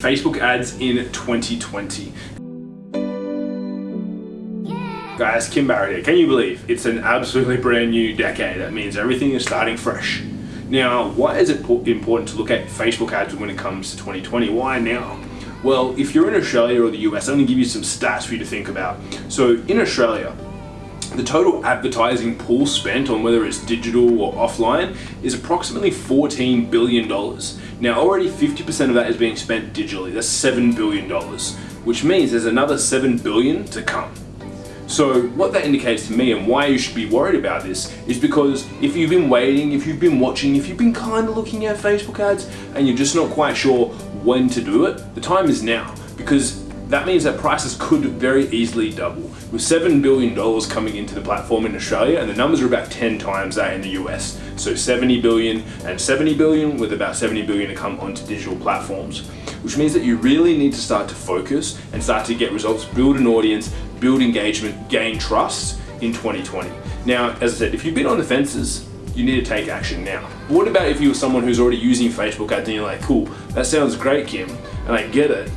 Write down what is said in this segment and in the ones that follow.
Facebook ads in 2020. Guys, Kim Barrett here. Can you believe it's an absolutely brand new decade? That means everything is starting fresh. Now, why is it important to look at Facebook ads when it comes to 2020? Why now? Well, if you're in Australia or the US, I'm to give you some stats for you to think about. So in Australia, the total advertising pool spent on whether it's digital or offline is approximately $14 billion. Now already 50% of that is being spent digitally, that's $7 billion, which means there's another 7 billion to come. So what that indicates to me and why you should be worried about this is because if you've been waiting, if you've been watching, if you've been kind of looking at Facebook ads and you're just not quite sure when to do it, the time is now because that means that prices could very easily double. With $7 billion coming into the platform in Australia, and the numbers are about 10 times that in the US. So 70 billion and 70 billion with about 70 billion to come onto digital platforms. Which means that you really need to start to focus and start to get results, build an audience, build engagement, gain trust in 2020. Now, as I said, if you've been on the fences, you need to take action now. What about if you're someone who's already using Facebook ads and you're like, cool, that sounds great, Kim, and I get it,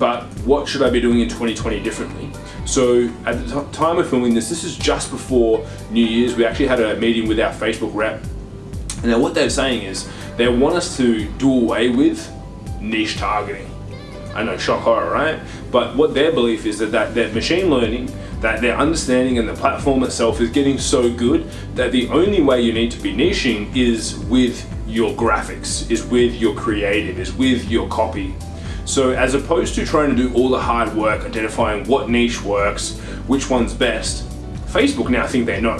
but what should I be doing in 2020 differently? So at the time of filming this, this is just before New Year's, we actually had a meeting with our Facebook rep. And now what they're saying is, they want us to do away with niche targeting. I know, shock horror, right? But what their belief is that, that, that machine learning, that their understanding and the platform itself is getting so good that the only way you need to be niching is with your graphics, is with your creative, is with your copy. So as opposed to trying to do all the hard work identifying what niche works, which one's best, Facebook now think they know.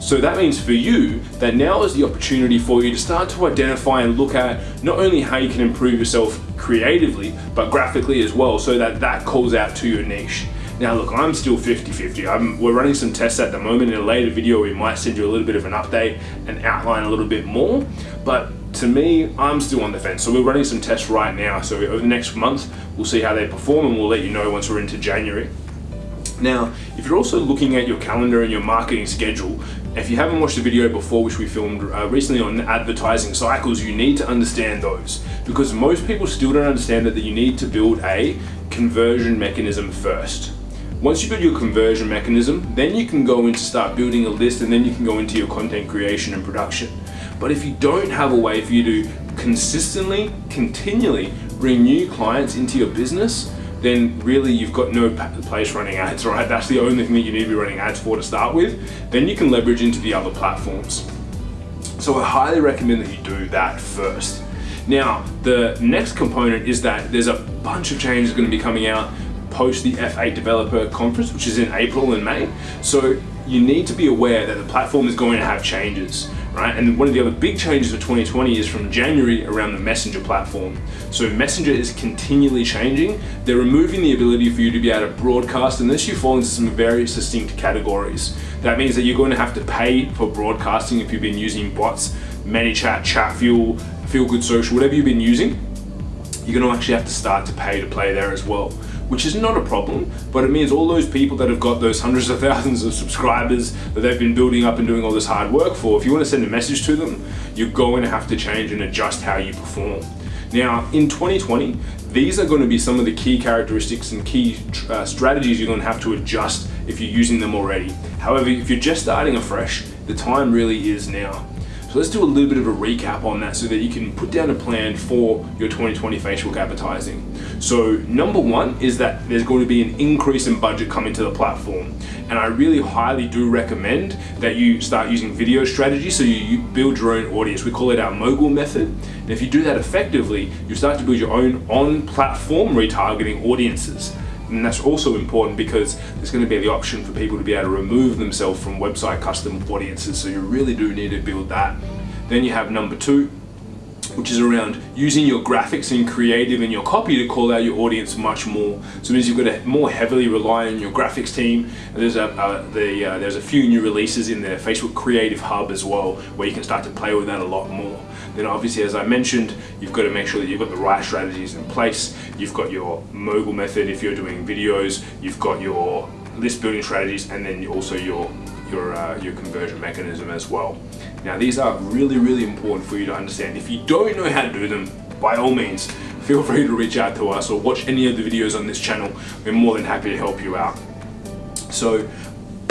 So that means for you that now is the opportunity for you to start to identify and look at not only how you can improve yourself creatively, but graphically as well, so that that calls out to your niche. Now look, I'm still 50-50. We're running some tests at the moment. In a later video, we might send you a little bit of an update and outline a little bit more. But to me, I'm still on the fence. So we're running some tests right now. So over the next month, we'll see how they perform and we'll let you know once we're into January. Now, if you're also looking at your calendar and your marketing schedule, if you haven't watched the video before, which we filmed uh, recently on advertising cycles, you need to understand those because most people still don't understand that you need to build a conversion mechanism first. Once you build your conversion mechanism, then you can go into start building a list and then you can go into your content creation and production. But if you don't have a way for you to consistently, continually bring new clients into your business, then really you've got no place running ads, right? That's the only thing that you need to be running ads for to start with. Then you can leverage into the other platforms. So I highly recommend that you do that first. Now, the next component is that there's a bunch of changes going to be coming out post the F8 Developer Conference, which is in April and May. So you need to be aware that the platform is going to have changes right? And one of the other big changes for 2020 is from January around the Messenger platform. So Messenger is continually changing. They're removing the ability for you to be able to broadcast unless you fall into some very distinct categories. That means that you're going to have to pay for broadcasting if you've been using bots, ManyChat, Chatfuel, Feel Good Social, whatever you've been using, you're going to actually have to start to pay to play there as well which is not a problem, but it means all those people that have got those hundreds of thousands of subscribers that they've been building up and doing all this hard work for, if you want to send a message to them, you're going to have to change and adjust how you perform. Now, in 2020, these are going to be some of the key characteristics and key uh, strategies you're going to have to adjust if you're using them already. However, if you're just starting afresh, the time really is now. So let's do a little bit of a recap on that so that you can put down a plan for your 2020 Facebook advertising. So number one is that there's going to be an increase in budget coming to the platform. And I really highly do recommend that you start using video strategy so you build your own audience. We call it our mogul method. And if you do that effectively, you start to build your own on-platform retargeting audiences. And that's also important because there's going to be the option for people to be able to remove themselves from website custom audiences. So you really do need to build that. Then you have number two, which is around using your graphics and creative and your copy to call out your audience much more. So it means you've got to more heavily rely on your graphics team. There's a uh, the, uh, there's a few new releases in the Facebook Creative Hub as well, where you can start to play with that a lot more. Then obviously, as I mentioned, you've got to make sure that you've got the right strategies in place. You've got your mogul method if you're doing videos. You've got your list building strategies, and then also your your uh, your conversion mechanism as well. Now these are really really important for you to understand. If you don't know how to do them, by all means, feel free to reach out to us or watch any of the videos on this channel. We're more than happy to help you out. So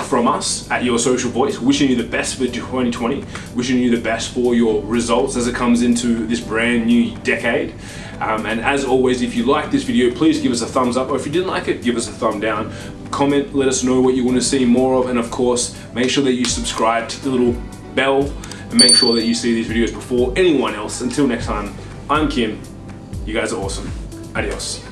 from us at Your Social Voice, wishing you the best for 2020, wishing you the best for your results as it comes into this brand new decade. Um, and as always, if you like this video, please give us a thumbs up, or if you didn't like it, give us a thumb down. Comment, let us know what you want to see more of, and of course, make sure that you subscribe to the little bell and make sure that you see these videos before anyone else. Until next time, I'm Kim. You guys are awesome. Adios.